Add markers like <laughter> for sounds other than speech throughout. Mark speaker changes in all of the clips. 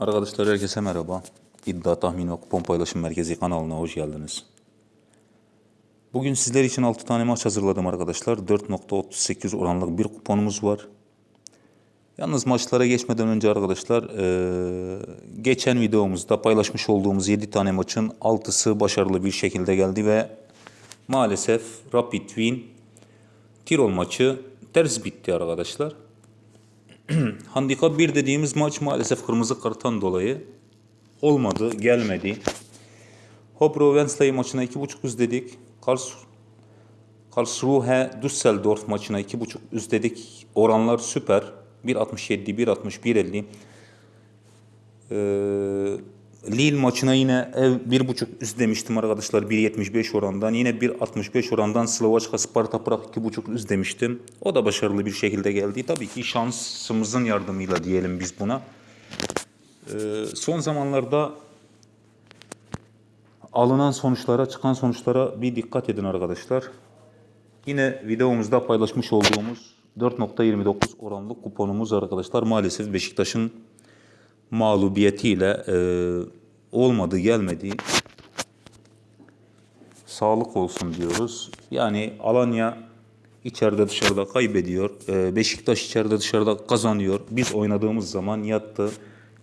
Speaker 1: Arkadaşlar herkese merhaba. İddia Tahmin ve Kupon Paylaşım Merkezi kanalına hoş geldiniz. Bugün sizler için 6 tane maç hazırladım arkadaşlar. 4.38 oranlık bir kuponumuz var. Yalnız maçlara geçmeden önce arkadaşlar geçen videomuzda paylaşmış olduğumuz 7 tane maçın 6'sı başarılı bir şekilde geldi ve maalesef Rapid Wien Tirol maçı ters bitti arkadaşlar. <clears throat> Handikap 1 dediğimiz maç maalesef kırmızı karttan dolayı olmadı, gelmedi. Hobro Wednesday maçına 2.5 üst dedik. Karls Karlsruhe Düsseldorf maçına 2.5 üst dedik. Oranlar süper. 1.67, 1.60, 1.50. Ee, Lille maçına yine ev 1.5 üst demiştim arkadaşlar 1.75 orandan. Yine 1.65 orandan Slovaçka Sparta Prag 2.5 üst demiştim. O da başarılı bir şekilde geldi. Tabii ki şansımızın yardımıyla diyelim biz buna. Ee, son zamanlarda alınan sonuçlara, çıkan sonuçlara bir dikkat edin arkadaşlar. Yine videomuzda paylaşmış olduğumuz 4.29 oranlı kuponumuz arkadaşlar maalesef Beşiktaş'ın mağlubiyetiyle e, olmadı gelmedi. Sağlık olsun diyoruz. Yani Alanya içeride dışarıda kaybediyor. E, Beşiktaş içeride dışarıda kazanıyor. Biz oynadığımız zaman yattı.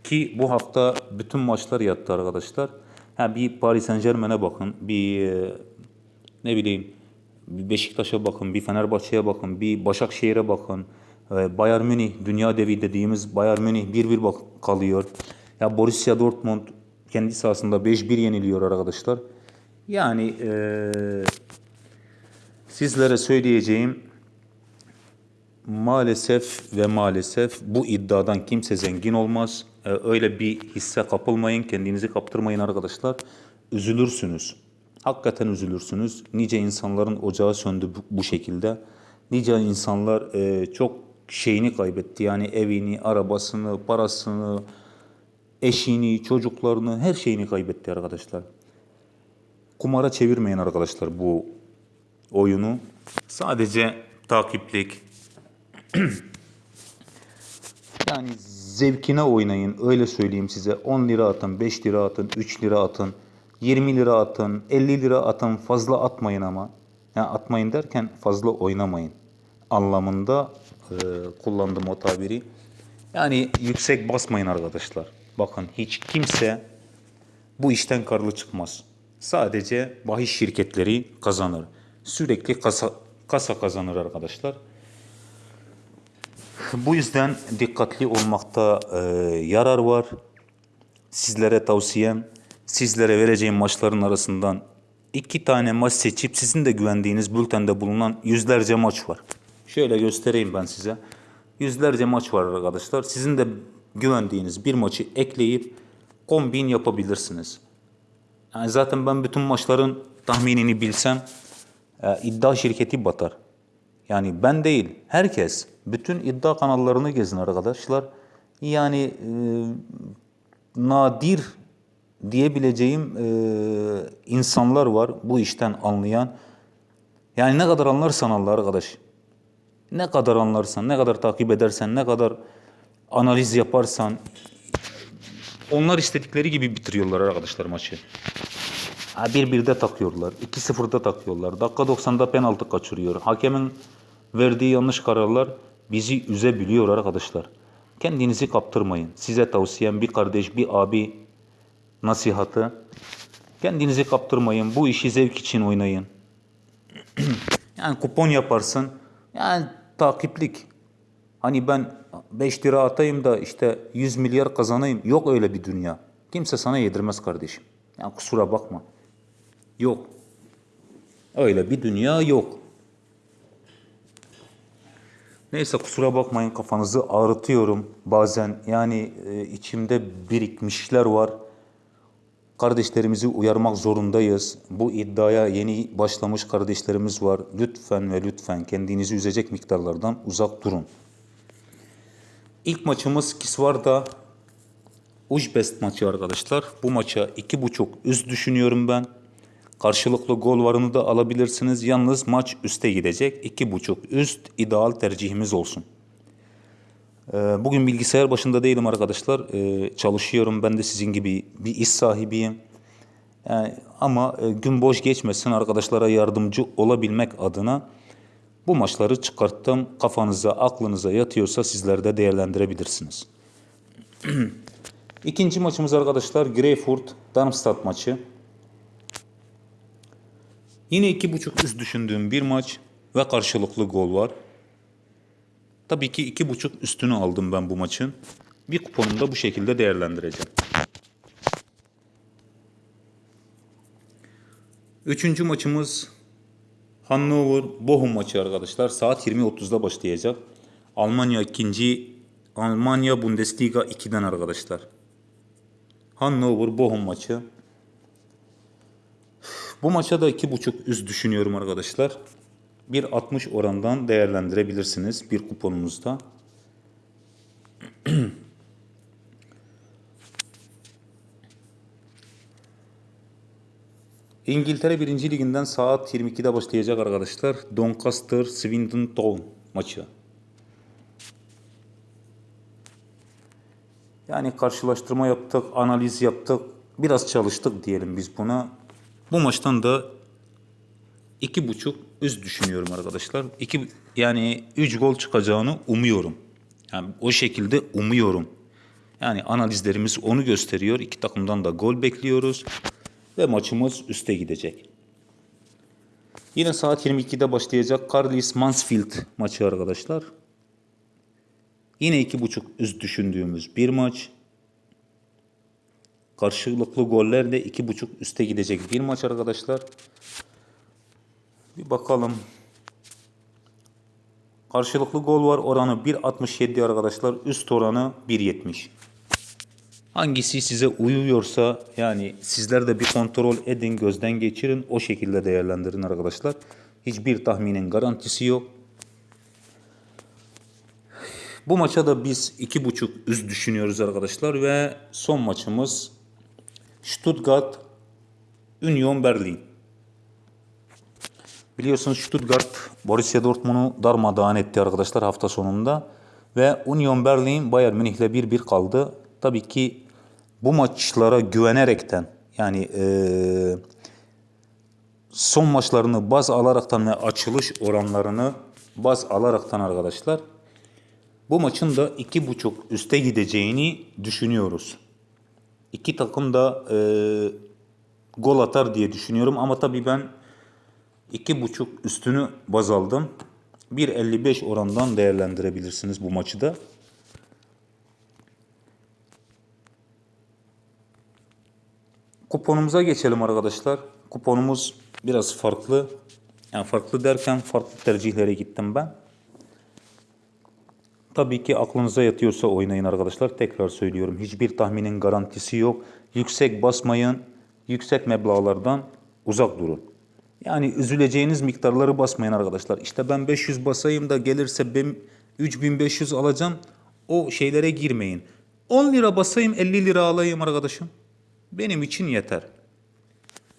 Speaker 1: Ki bu hafta bütün maçlar yattı arkadaşlar. Ha, bir Paris Saint Germain'e bakın. Bir e, ne bileyim bir Beşiktaş'a bakın, bir Fenerbahçe'ye bakın, bir Başakşehir'e bakın. Ee, Bayern Münih, dünya devi dediğimiz Bayern Münih 1-1 bak kalıyor. Ya Borussia Dortmund kendi sahasında 5-1 yeniliyor arkadaşlar. Yani eee, sizlere söyleyeceğim maalesef ve maalesef bu iddiadan kimse zengin olmaz. Ee, öyle bir hisse kapılmayın, kendinizi kaptırmayın arkadaşlar. Üzülürsünüz. Hakikaten üzülürsünüz. Nice insanların ocağı söndü bu, bu şekilde. Nice insanlar e, çok şeyini kaybetti. Yani evini, arabasını, parasını, eşini, çocuklarını, her şeyini kaybetti arkadaşlar. Kumara çevirmeyin arkadaşlar bu oyunu. Sadece takiplik, <clears throat> yani zevkine oynayın öyle söyleyeyim size. 10 lira atın, 5 lira atın, 3 lira atın, 20 lira atın, 50 lira atın fazla atmayın ama. Yani atmayın derken fazla oynamayın anlamında e, kullandım o tabiri. Yani yüksek basmayın arkadaşlar. Bakın hiç kimse bu işten karlı çıkmaz. Sadece bahis şirketleri kazanır. Sürekli kasa, kasa kazanır arkadaşlar. Bu yüzden dikkatli olmakta e, yarar var. Sizlere tavsiyem, sizlere vereceğim maçların arasından iki tane maç seçip sizin de güvendiğiniz bültende bulunan yüzlerce maç var. Şöyle göstereyim ben size. Yüzlerce maç var arkadaşlar. Sizin de güvendiğiniz bir maçı ekleyip kombin yapabilirsiniz. Yani zaten ben bütün maçların tahminini bilsem e, iddia şirketi batar. Yani ben değil, herkes. Bütün iddia kanallarını gezin arkadaşlar. Yani e, nadir diyebileceğim e, insanlar var bu işten anlayan. Yani ne kadar anlarsan anla arkadaş. Ne kadar anlarsan, ne kadar takip edersen, ne kadar analiz yaparsan onlar istedikleri gibi bitiriyorlar arkadaşlar maçı. Ha, bir birde takıyorlar. 2-0'da takıyorlar. Dakika 90'da penaltı kaçırıyor. Hakemin verdiği yanlış kararlar bizi üzebiliyor arkadaşlar. Kendinizi kaptırmayın. Size tavsiyem bir kardeş, bir abi nasihatı. Kendinizi kaptırmayın. Bu işi zevk için oynayın. <clears throat> yani kupon yaparsın. Yani takiplik. Hani ben 5 lira atayım da işte 100 milyar kazanayım. Yok öyle bir dünya. Kimse sana yedirmez kardeşim. Yani kusura bakma. Yok. Öyle bir dünya yok. Neyse kusura bakmayın kafanızı ağrıtıyorum bazen. Yani e, içimde birikmişler var. Kardeşlerimizi uyarmak zorundayız. Bu iddiaya yeni başlamış kardeşlerimiz var. Lütfen ve lütfen kendinizi üzecek miktarlardan uzak durun. İlk maçımız Kisvarda Ujbest maçı arkadaşlar. Bu maça iki buçuk üst düşünüyorum ben. Karşılıklı gol varını da alabilirsiniz. Yalnız maç üste gidecek. İki buçuk üst ideal tercihimiz olsun. Ee, Bugün bilgisayar başında değilim arkadaşlar. Ee, Çalışıyorum. Ben de sizin gibi bir iş sahibiyim. Yani ama e, gün boş geçmesin arkadaşlara yardımcı olabilmek adına bu maçları çıkarttım. Kafanıza, aklınıza yatıyorsa sizler de değerlendirebilirsiniz. <clears throat> İkinci maçımız arkadaşlar Greyfurt Darmstadt maçı. Yine iki buçuk üst düşündüğüm bir maç ve karşılıklı gol var. Tabii ki iki buçuk üstünü aldım ben bu maçın. Bir kuponumu da bu şekilde değerlendireceğim. Üçüncü maçımız Hannover Bochum maçı arkadaşlar. Saat 20.30'da başlayacak. Almanya ikinci Almanya Bundesliga 2'den arkadaşlar. Hannover Bochum maçı. Bu maça da 2.5 üst düşünüyorum arkadaşlar. 1.60 orandan değerlendirebilirsiniz bir kuponunuzda. İngiltere 1. Liginden saat 22'de başlayacak arkadaşlar. Doncaster Swindon Town maçı. Yani karşılaştırma yaptık, analiz yaptık. Biraz çalıştık diyelim biz buna. Bu maçtan da iki buçuk üst düşünüyorum arkadaşlar. İki, yani 3 gol çıkacağını umuyorum. Yani o şekilde umuyorum. Yani analizlerimiz onu gösteriyor. İki takımdan da gol bekliyoruz. Ve maçımız üste gidecek. Yine saat 22'de başlayacak Carlis Mansfield maçı arkadaşlar. Yine iki buçuk üst düşündüğümüz bir maç. Karşılıklı gollerle iki buçuk üste gidecek bir maç arkadaşlar. Bir bakalım. Karşılıklı gol var oranı 1.67 arkadaşlar. Üst oranı 1.70. Hangisi size uyuyorsa yani sizler de bir kontrol edin, gözden geçirin. O şekilde değerlendirin arkadaşlar. Hiçbir tahminin garantisi yok. Bu maça da biz 2.5 üst düşünüyoruz arkadaşlar ve son maçımız Stuttgart Union Berlin. Biliyorsunuz Stuttgart Borussia Dortmund'u darmadağın etti arkadaşlar hafta sonunda. Ve Union Berlin Bayern Münih'le 1-1 kaldı. Tabii ki bu maçlara güvenerekten yani eee, son maçlarını baz alaraktan ve açılış oranlarını baz alaraktan arkadaşlar bu maçın da iki buçuk üste gideceğini düşünüyoruz. İki takım da eee, gol atar diye düşünüyorum ama tabii ben iki buçuk üstünü baz aldım. 1.55 orandan değerlendirebilirsiniz bu maçı da. Kuponumuza geçelim arkadaşlar. Kuponumuz biraz farklı. Yani farklı derken farklı tercihlere gittim ben. Tabii ki aklınıza yatıyorsa oynayın arkadaşlar. Tekrar söylüyorum. Hiçbir tahminin garantisi yok. Yüksek basmayın. Yüksek meblağlardan uzak durun. Yani üzüleceğiniz miktarları basmayın arkadaşlar. İşte ben 500 basayım da gelirse ben 3500 alacağım. O şeylere girmeyin. 10 lira basayım 50 lira alayım arkadaşım. Benim için yeter.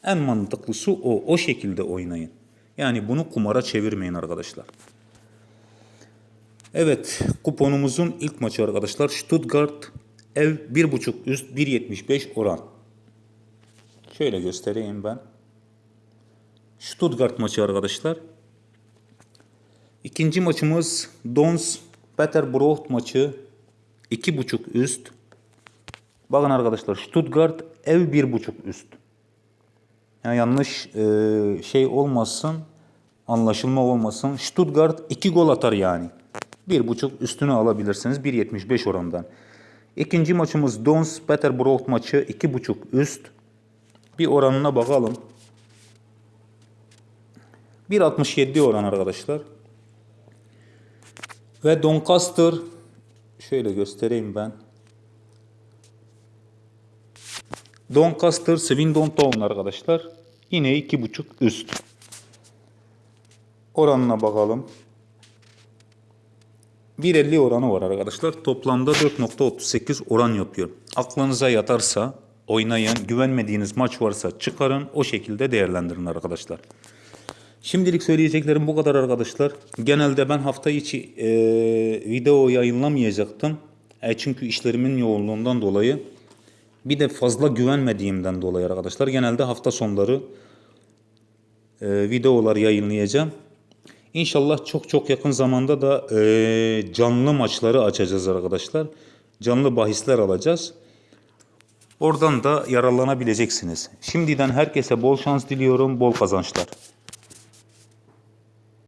Speaker 1: En mantıklısı o. O şekilde oynayın. Yani bunu kumara çevirmeyin arkadaşlar. Evet, kuponumuzun ilk maçı arkadaşlar. Stuttgart ev 1.5 üst 1.75 oran. Şöyle göstereyim ben. Stuttgart maçı arkadaşlar. İkinci maçımız Dons Peterborough maçı 2.5 üst. Bakın arkadaşlar Stuttgart ev 1.5 üst. Yani yanlış e, şey olmasın, anlaşılma olmasın. Stuttgart 2 gol atar yani. 1.5 üstünü alabilirsiniz 1.75 orandan. İkinci maçımız Dons Peterborough maçı 2.5 üst. Bir oranına bakalım. 1.67 oran arkadaşlar. Ve Doncaster şöyle göstereyim ben. Doncaster Swindon Town arkadaşlar. Yine 2.5 üst. Oranına bakalım. 1.50 oranı var arkadaşlar. Toplamda 4.38 oran yapıyor. Aklınıza yatarsa oynayın. Güvenmediğiniz maç varsa çıkarın. O şekilde değerlendirin arkadaşlar. Şimdilik söyleyeceklerim bu kadar arkadaşlar. Genelde ben hafta içi e, video yayınlamayacaktım. E, çünkü işlerimin yoğunluğundan dolayı. Bir de fazla güvenmediğimden dolayı arkadaşlar. Genelde hafta sonları e, videolar yayınlayacağım. İnşallah çok çok yakın zamanda da e, canlı maçları açacağız arkadaşlar. Canlı bahisler alacağız. Oradan da yararlanabileceksiniz. Şimdiden herkese bol şans diliyorum, bol kazançlar.